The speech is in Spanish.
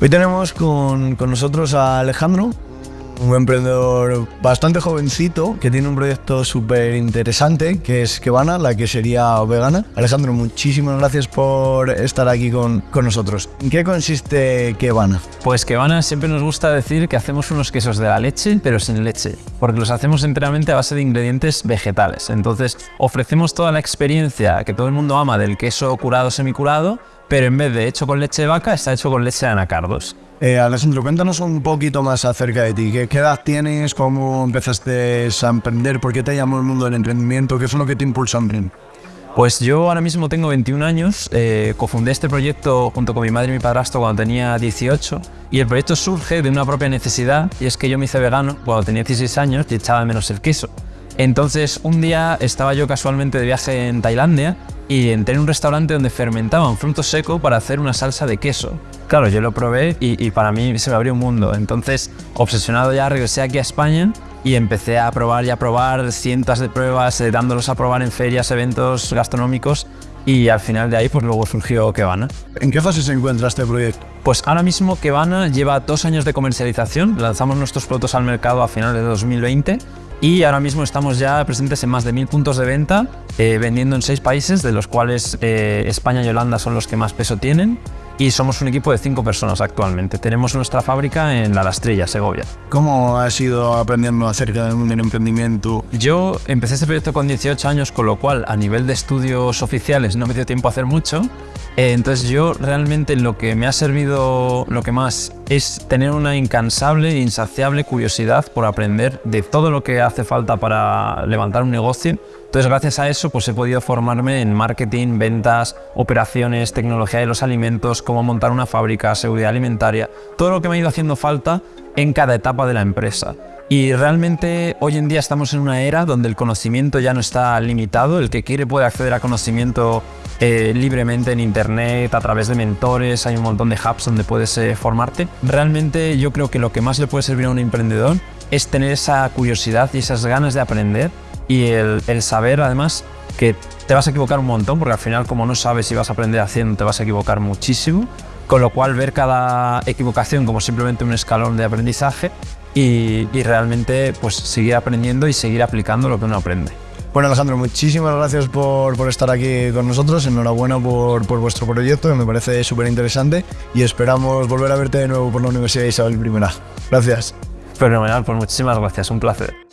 Hoy tenemos con, con nosotros a Alejandro, un emprendedor bastante jovencito que tiene un proyecto súper interesante que es Kebana, la que sería vegana. Alejandro, muchísimas gracias por estar aquí con, con nosotros. ¿En qué consiste Kebana? Pues Kebana siempre nos gusta decir que hacemos unos quesos de la leche, pero sin leche, porque los hacemos enteramente a base de ingredientes vegetales. Entonces ofrecemos toda la experiencia que todo el mundo ama del queso curado semicurado, pero en vez de hecho con leche de vaca, está hecho con leche de anacardos. Eh, Alejandro, cuéntanos un poquito más acerca de ti. ¿Qué, qué edad tienes? ¿Cómo empezaste a emprender? ¿Por qué te llamó el mundo del emprendimiento? ¿Qué es lo que te impulsó a emprender? Pues yo ahora mismo tengo 21 años, eh, cofundé este proyecto junto con mi madre y mi padrastro cuando tenía 18 y el proyecto surge de una propia necesidad y es que yo me hice vegano cuando tenía 16 años y echaba menos el queso. Entonces un día estaba yo casualmente de viaje en Tailandia y entré en un restaurante donde fermentaban fruto seco para hacer una salsa de queso. Claro, yo lo probé y, y, para mí se me abrió un mundo. Entonces, obsesionado ya, regresé aquí a España y empecé a probar y a probar cientos de pruebas, eh, dándolos a probar en ferias, eventos gastronómicos y al final de ahí pues luego surgió Kebana. ¿En qué fase se encuentra este proyecto? Pues ahora mismo Kebana lleva dos años de comercialización, lanzamos nuestros productos al mercado a finales de 2020 y ahora mismo estamos ya presentes en más de mil puntos de venta, eh, vendiendo en seis países, de los cuales eh, España y Holanda son los que más peso tienen y somos un equipo de cinco personas actualmente. Tenemos nuestra fábrica en La Rastrilla, Segovia. ¿Cómo has ido aprendiendo acerca del mundo del emprendimiento? Yo empecé este proyecto con 18 años, con lo cual a nivel de estudios oficiales no me dio tiempo a hacer mucho. Eh, entonces yo realmente lo que me ha servido, lo que más, es tener una incansable e insaciable curiosidad por aprender de todo lo que hace falta para levantar un negocio entonces, gracias a eso, pues he podido formarme en marketing, ventas, operaciones, tecnología de los alimentos, cómo montar una fábrica, seguridad alimentaria, todo lo que me ha ido haciendo falta en cada etapa de la empresa. Y realmente hoy en día estamos en una era donde el conocimiento ya no está limitado, el que quiere puede acceder a conocimiento eh, libremente en internet, a través de mentores, hay un montón de hubs donde puedes eh, formarte. Realmente yo creo que lo que más le puede servir a un emprendedor es tener esa curiosidad y esas ganas de aprender y el, saber además que te vas a equivocar un montón, porque al final como no sabes si vas a aprender haciendo, te vas a equivocar muchísimo, con lo cual ver cada equivocación como simplemente un escalón de aprendizaje y, y realmente pues seguir aprendiendo y seguir aplicando lo que uno aprende. Bueno Alejandro, muchísimas gracias por, por estar aquí con nosotros, enhorabuena por, por vuestro proyecto que me parece súper interesante y esperamos volver a verte de nuevo por la Universidad Isabel I. Gracias. Fenomenal, pues muchísimas gracias, un placer.